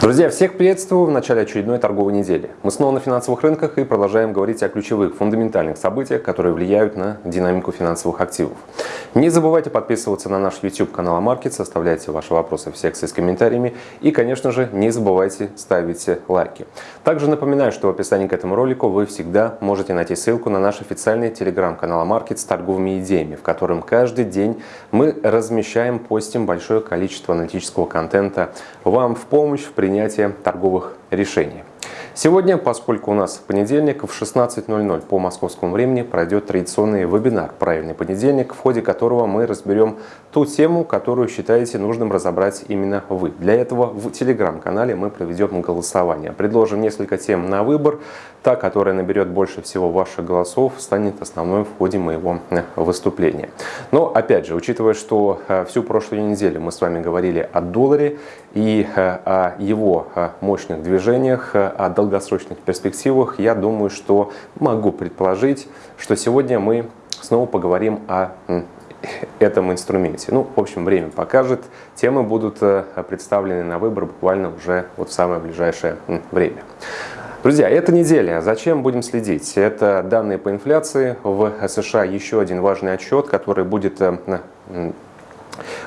Друзья, всех приветствую в начале очередной торговой недели. Мы снова на финансовых рынках и продолжаем говорить о ключевых, фундаментальных событиях, которые влияют на динамику финансовых активов. Не забывайте подписываться на наш YouTube канал Амаркет, оставляйте ваши вопросы в секции с комментариями и, конечно же, не забывайте ставить лайки. Также напоминаю, что в описании к этому ролику вы всегда можете найти ссылку на наш официальный телеграм-канал Амаркет с торговыми идеями, в котором каждый день мы размещаем, постим большое количество аналитического контента вам в помощь в принятия торговых решений. Сегодня, поскольку у нас понедельник, в 16.00 по московскому времени пройдет традиционный вебинар «Правильный понедельник», в ходе которого мы разберем ту тему, которую считаете нужным разобрать именно вы. Для этого в телеграм-канале мы проведем голосование. Предложим несколько тем на выбор. Та, которая наберет больше всего ваших голосов, станет основной в ходе моего э, выступления. Но, опять же, учитывая, что э, всю прошлую неделю мы с вами говорили о долларе и э, о его мощных движениях, о долгосрочных перспективах, я думаю, что могу предположить, что сегодня мы снова поговорим о этом инструменте. Ну, в общем, время покажет. Темы будут представлены на выбор буквально уже вот в самое ближайшее время. Друзья, эта неделя. Зачем будем следить? Это данные по инфляции. В США еще один важный отчет, который будет э,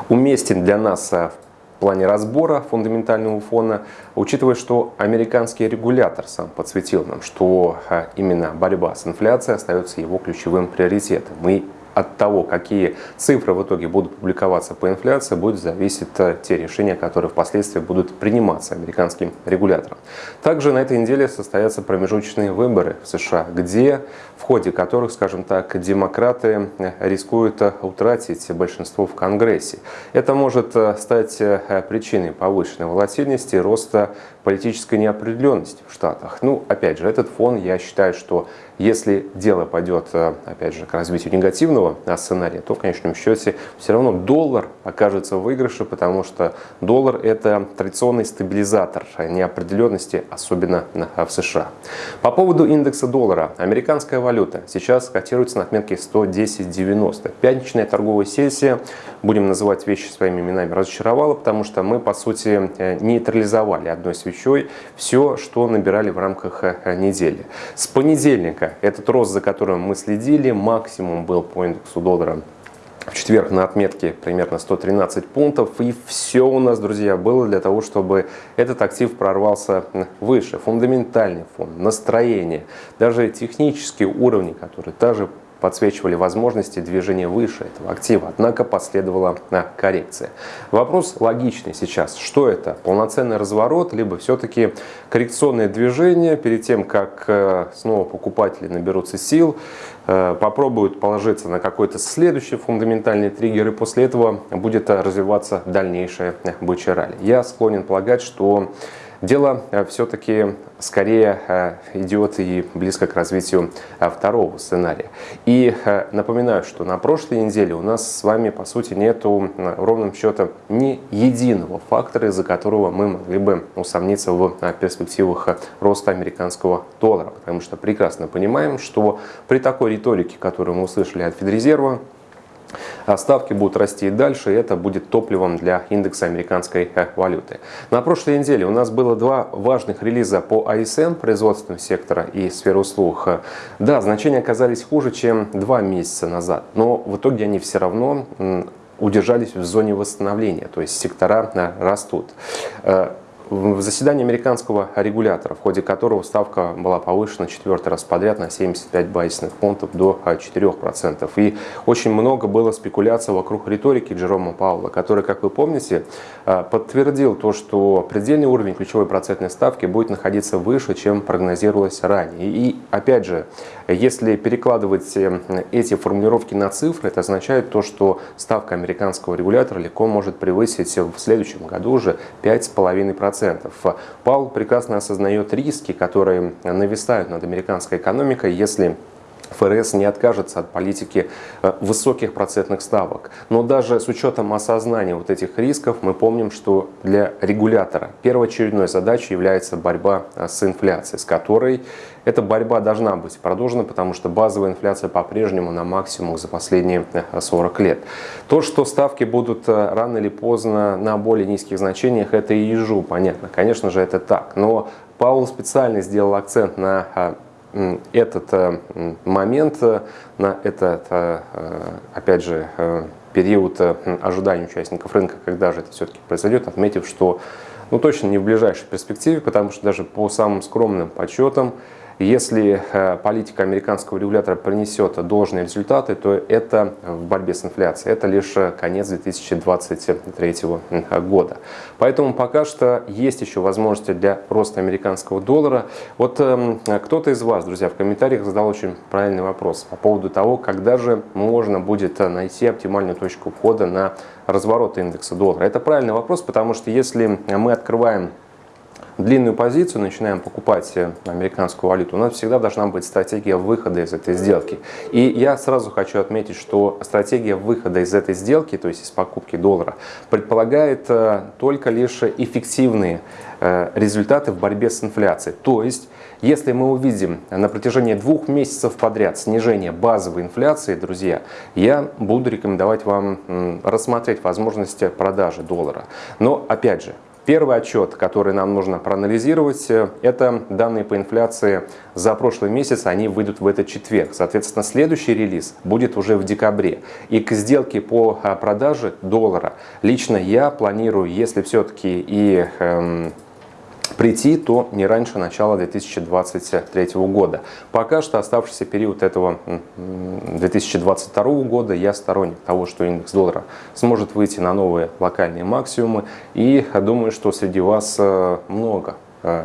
уместен для нас э, в плане разбора фундаментального фона, учитывая, что американский регулятор сам подсветил нам, что э, именно борьба с инфляцией остается его ключевым приоритетом. Мы от того, какие цифры в итоге будут публиковаться по инфляции, будет зависеть э, те решения, которые впоследствии будут приниматься американским регулятором. Также на этой неделе состоятся промежуточные выборы в США, где в ходе которых, скажем так, демократы э, рискуют э, утратить большинство в Конгрессе. Это может стать причиной повышенной волатильности и роста политической неопределенности в Штатах. Ну, опять же, этот фон, я считаю, что если дело пойдет, э, опять же, к развитию негативного сценария, то в конечном счете все равно доллар окажется в выигрыше, потому что доллар – это традиционный стабилизатор неопределенности, особенно в США. По поводу индекса доллара. Американская валюта сейчас котируется на отметке 110.90. Пятничная торговая сессия, будем называть вещи своими именами, разочаровала, потому что мы, по сути, э, нейтрализовали одной свечой все, что набирали в рамках э, недели. С понедельника. Этот рост, за которым мы следили, максимум был по индексу доллара в четверг на отметке примерно 113 пунктов. И все у нас, друзья, было для того, чтобы этот актив прорвался выше. Фундаментальный фон, настроение, даже технические уровни, которые также подсвечивали возможности движения выше этого актива, однако последовала коррекция. Вопрос логичный сейчас. Что это? Полноценный разворот, либо все-таки коррекционное движение перед тем, как э, снова покупатели наберутся сил, э, попробуют положиться на какой-то следующий фундаментальный триггер, и после этого будет развиваться дальнейшая бычья ралли. Я склонен полагать, что Дело э, все-таки скорее э, идет и близко к развитию э, второго сценария. И напоминаю, что на прошлой неделе у нас с вами, по сути, нету ровным счетом ни единого фактора, из-за которого мы могли бы усомниться в перспективах роста американского доллара. Потому что прекрасно понимаем, что при такой риторике, которую мы услышали от Федрезерва, а ставки будут расти и дальше, и это будет топливом для индекса американской э, валюты. На прошлой неделе у нас было два важных релиза по АСМ, производственного сектора и сферы услуг. Да, значения оказались хуже, чем два месяца назад, но в итоге они все равно удержались в зоне восстановления, то есть сектора э, растут. В заседании американского регулятора, в ходе которого ставка была повышена четвертый раз подряд на 75 базисных пунктов до 4%. И очень много было спекуляций вокруг риторики Джерома Паула, который, как вы помните, э, подтвердил то, что предельный уровень ключевой процентной ставки будет находиться выше, чем прогнозировалось ранее. И опять же, если перекладывать э, эти формулировки на цифры, это означает то, что ставка американского регулятора легко может превысить в следующем году уже 5,5%. 10%. Паул прекрасно осознает риски, которые нависают над американской экономикой, если ФРС не откажется от политики э, высоких процентных ставок. Но даже с учетом осознания вот этих рисков, мы помним, что для регулятора первоочередной задачей является борьба э, с инфляцией, с которой эта борьба должна быть продолжена, потому что базовая инфляция по-прежнему на максимум за последние 40 э, лет. То, что ставки будут рано или поздно на более низких значениях, это и ежу, понятно. Конечно же, это так. Но Паул специально сделал акцент на этот э, момент, э, на этот, э, опять же, период ожидания участников рынка, когда же это все-таки произойдет, отметив, что ну, точно не в ближайшей перспективе, потому что даже по самым скромным подсчетам если э, политика американского регулятора принесет должные результаты, то это в борьбе с инфляцией. Это лишь э, конец 2023 года. Поэтому пока что есть еще возможности для роста американского доллара. Вот эм, кто-то из вас, друзья, в комментариях задал очень правильный вопрос по поводу того, когда же можно будет э, найти оптимальную точку входа на разворот индекса доллара. Это правильный вопрос, потому что если мы открываем длинную позицию, начинаем покупать э, американскую валюту, у нас всегда должна быть стратегия выхода из этой сделки. И я сразу хочу отметить, что стратегия выхода из этой сделки, то есть из покупки доллара, предполагает э, только лишь эффективные э, результаты в борьбе с инфляцией. То есть, если мы увидим на протяжении двух месяцев подряд снижение базовой инфляции, друзья, я буду рекомендовать вам рассмотреть возможности продажи доллара. Но, опять же, Первый отчет, который нам нужно проанализировать, э, это данные по инфляции за прошлый месяц, они выйдут в этот четверг. Соответственно, следующий релиз будет уже в декабре. И к сделке по а, продаже доллара лично я планирую, если все-таки и эм, прийти, то не раньше начала 2023 года. Пока что оставшийся период этого 2022 года я сторонник того, что индекс доллара сможет выйти на новые локальные максимумы. И думаю, что среди вас э, много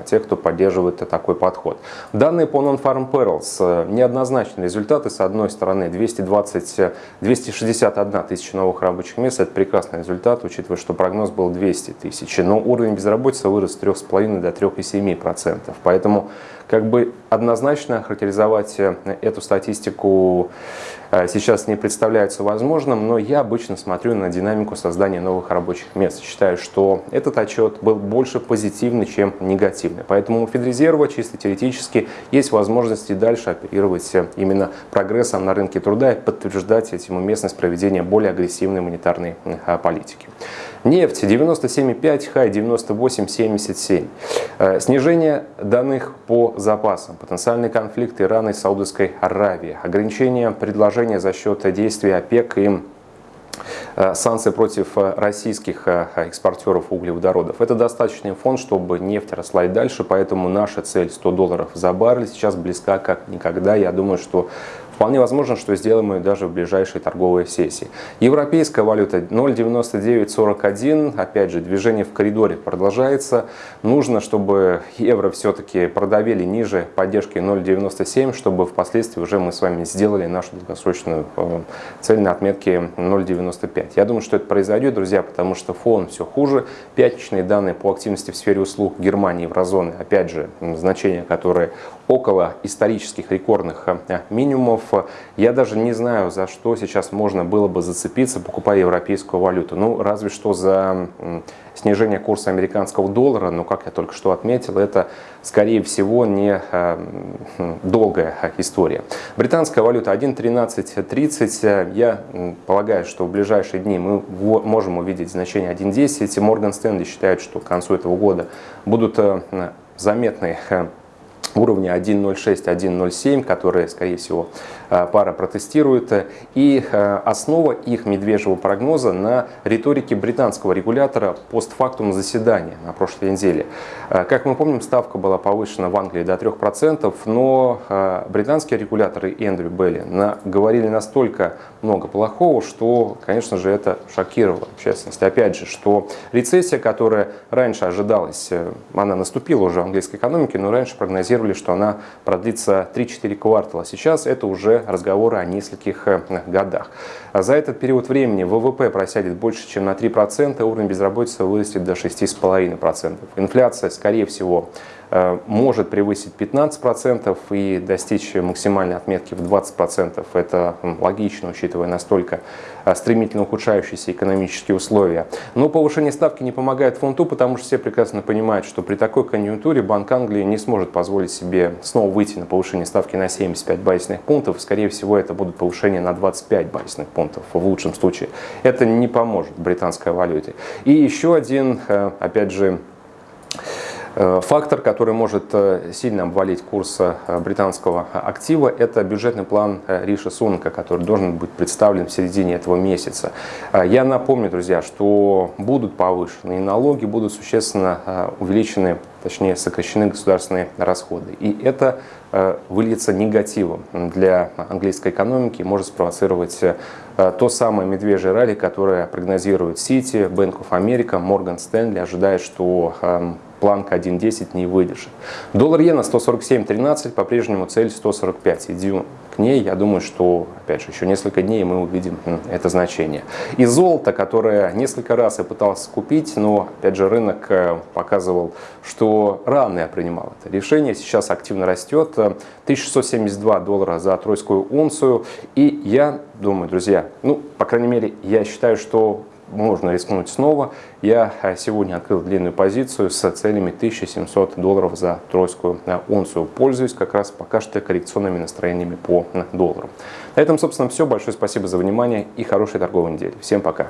тех, кто поддерживает такой подход. Данные по Non-Farm Perils. Э, неоднозначные результаты. С одной стороны, 220, 261 э, тысяча новых рабочих мест. Это прекрасный результат, учитывая, что прогноз был 200 тысяч. Но уровень безработицы вырос с 3,5 до 3,7%. Поэтому как бы однозначно характеризовать э, эту статистику э, сейчас не представляется возможным, но я обычно смотрю на динамику создания новых рабочих мест. Считаю, что этот отчет был больше позитивный, чем негативный. Поэтому у Федрезерва чисто теоретически есть возможность и дальше оперировать э, именно прогрессом на рынке труда и подтверждать этим уместность проведения более агрессивной монетарной политики. Нефть 97,5, хай 98,77. Э, снижение данных по запасам, потенциальный конфликт Ирана и Саудовской Аравии, ограничение предложения за счет действий ОПЕК и э, санкции против э, российских экспортеров углеводородов. Это достаточный фон, чтобы нефть росла и дальше, поэтому наша цель 100 долларов за баррель сейчас близка как никогда. Я думаю, что Вполне возможно, что сделаем ее даже в ближайшей торговой сессии. Европейская валюта 0,9941. Опять же, движение в коридоре продолжается. Нужно, чтобы евро все-таки продавили ниже поддержки 0,97, чтобы впоследствии уже мы с вами сделали нашу долгосрочную э, цель на отметке 0,95. Я думаю, что это произойдет, друзья, потому что фон все хуже. Пятничные данные по активности в сфере услуг Германии еврозоны, опять же, значения, которые около исторических рекордных э, минимумов. Я даже не знаю, за что сейчас можно было бы зацепиться, покупая европейскую валюту. Ну, разве что за снижение курса американского доллара, но, как я только что отметил, это, скорее всего, не э, долгая история. Британская валюта 1.1330. Я полагаю, что в ближайшие дни мы можем увидеть значение 1.10. Морган Стэнли считает, что к концу этого года будут заметные уровня 1.06, 1.07, которые, скорее всего, э, пара протестирует. И э, основа их медвежьего прогноза на риторике британского регулятора постфактум заседания на прошлой неделе. Э, как мы помним, ставка была повышена в Англии до 3%, но британские регуляторы Эндрю Белли говорили настолько много плохого, что, конечно же, это шокировало общественность. Опять же, что рецессия, которая раньше ожидалась, она наступила уже в английской экономике, но раньше прогнозировали прогнозировали, что она продлится 3-4 квартала. Сейчас это уже разговоры о нескольких э, годах. А за этот период времени ВВП просядет больше, чем на 3%, уровень безработицы вырастет до 6,5%. Инфляция, скорее всего, может превысить 15% и достичь максимальной отметки в 20%. Это логично, учитывая настолько э, стремительно ухудшающиеся экономические условия. Но повышение ставки не помогает фунту, потому что все прекрасно понимают, что при такой конъюнктуре Банк Англии не сможет позволить себе снова выйти на повышение ставки на 75 базисных пунктов. Скорее всего, это будут повышения на 25 базисных пунктов в лучшем случае. Это не поможет британской валюте. И еще один, э, опять же, Э, фактор, который может э, сильно обвалить курс э, британского актива, это бюджетный план Риша Сунка, который должен быть представлен в середине этого месяца. Я напомню, друзья, что будут повышены налоги, будут существенно увеличены, точнее сокращены государственные расходы. И это выльется негативом для английской экономики и может спровоцировать то самое медвежье ралли, которое прогнозирует Сити, Bank America, Морган Стэнли, ожидает, что эм, планка 1.10 не выдержит. Доллар иена 147.13, по-прежнему цель 145. Идем к ней, я думаю, что, опять же, еще несколько дней мы увидим это значение. И золото, которое несколько раз я пытался купить, но, опять же, рынок э, показывал, что рано я принимал это решение, сейчас активно растет, 1672 доллара за тройскую унцию, и я думаю, друзья, ну, по крайней мере, я считаю, что можно рискнуть снова. Я э, сегодня открыл длинную позицию с целями 1700 долларов за тройскую э, унцию. Пользуюсь как раз пока что коррекционными настроениями по доллару. На этом, собственно, все. Большое спасибо за внимание и хорошей торговой недели. Всем пока.